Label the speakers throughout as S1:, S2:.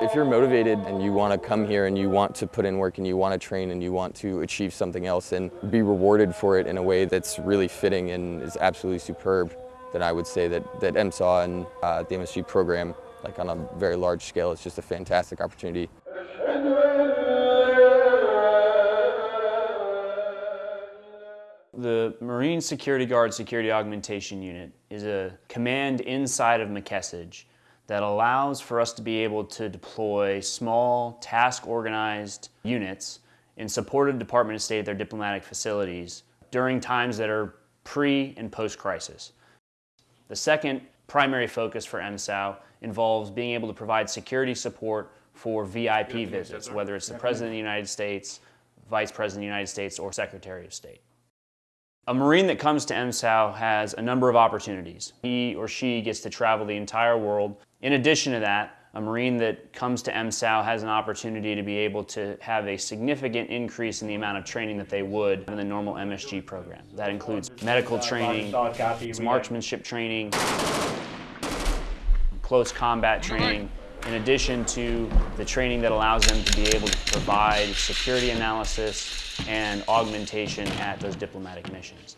S1: If you're motivated and you want to come here and you want to put in work and you want to train and you want to achieve something else and be rewarded for it in a way that's really fitting and is absolutely superb, then I would say that, that MSAU and uh, the MSG program, like on a very large scale, is just a fantastic opportunity.
S2: The Marine Security Guard Security Augmentation Unit is a command inside of MCESG that allows for us to be able to deploy small, task-organized units in support of the Department of State at their diplomatic facilities during times that are pre and post-crisis. The second primary focus for MSAU involves being able to provide security support for VIP visits, whether it's the President of the United States, Vice President of the United States, or Secretary of State. A Marine that comes to MSAU has a number of opportunities. He or she gets to travel the entire world. In addition to that, a Marine that comes to MSAU has an opportunity to be able to have a significant increase in the amount of training that they would in the normal MSG program. That includes medical training, marksmanship training, close combat training, in addition to the training that allows them to be able to provide security analysis and augmentation at those diplomatic missions.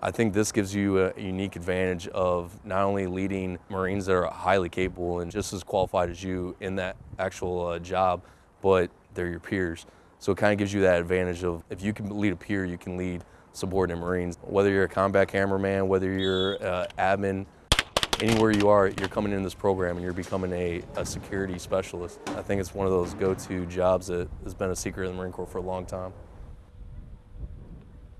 S3: I think this gives you a unique advantage of not only leading Marines that are highly capable and just as qualified as you in that actual uh, job, but they're your peers. So it kind of gives you that advantage of if you can lead a peer, you can lead subordinate Marines. Whether you're a combat cameraman, whether you're uh, admin, anywhere you are, you're coming in this program and you're becoming a, a security specialist. I think it's one of those go-to jobs that has been a secret in the Marine Corps for a long time.